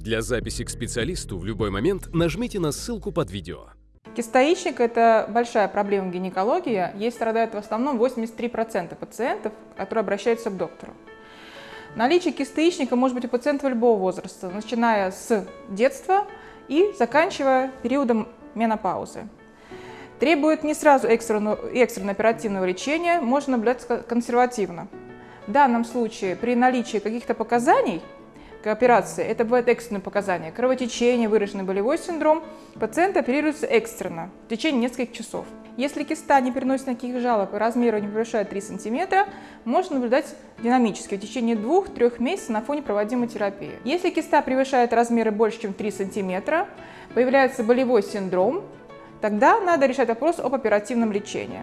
Для записи к специалисту в любой момент нажмите на ссылку под видео. Кистоичник – это большая проблема в гинекологии. Ей страдают в основном 83% пациентов, которые обращаются к доктору. Наличие кистоичника может быть у пациентов любого возраста, начиная с детства и заканчивая периодом менопаузы. Требует не сразу экстренного, экстренно оперативного лечения, можно наблюдать консервативно. В данном случае при наличии каких-то показаний к операции, это бывают экстренные показания, кровотечение, выраженный болевой синдром, пациент оперируется экстренно в течение нескольких часов. Если киста не переносит никаких жалоб и размеру не превышает 3 см, можно наблюдать динамически в течение 2-3 месяцев на фоне проводимой терапии. Если киста превышает размеры больше, чем 3 см, появляется болевой синдром, тогда надо решать вопрос об оперативном лечении.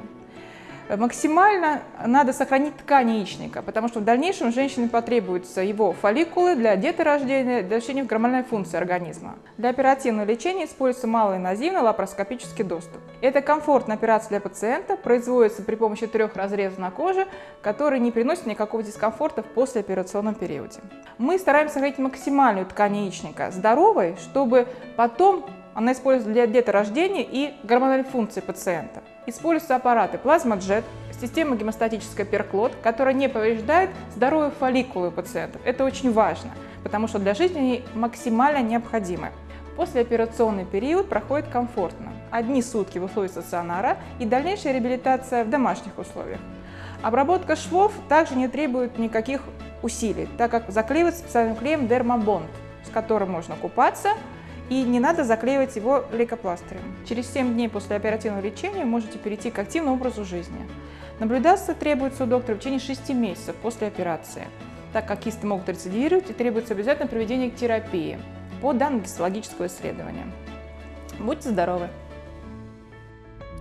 Максимально надо сохранить ткань яичника, потому что в дальнейшем женщине потребуются его фолликулы для деторождения, для лечения гормональной функции организма. Для оперативного лечения используется малоинвазивный лапароскопический доступ. Это комфортная операция для пациента, производится при помощи трех разрезов на коже, которые не приносят никакого дискомфорта в послеоперационном периоде. Мы стараемся сохранить максимальную ткань яичника здоровой, чтобы потом она используется для деторождения и гормональной функции пациента. Используются аппараты плазмаджет, система гемостатическая перклот, которая не повреждает здоровые фолликулы пациентов. Это очень важно, потому что для жизни они максимально необходимы. Послеоперационный период проходит комфортно. Одни сутки в условиях стационара и дальнейшая реабилитация в домашних условиях. Обработка швов также не требует никаких усилий, так как заклеивается специальным клеем Dermabond, с которым можно купаться, и не надо заклеивать его лейкопластырем. Через 7 дней после оперативного лечения можете перейти к активному образу жизни. Наблюдаться требуется у доктора в течение 6 месяцев после операции, так как кисты могут рецидивировать и требуется обязательно проведение терапии по данным гистологического исследования. Будьте здоровы!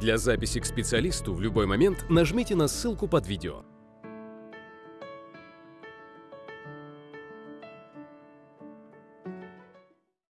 Для записи к специалисту в любой момент нажмите на ссылку под видео.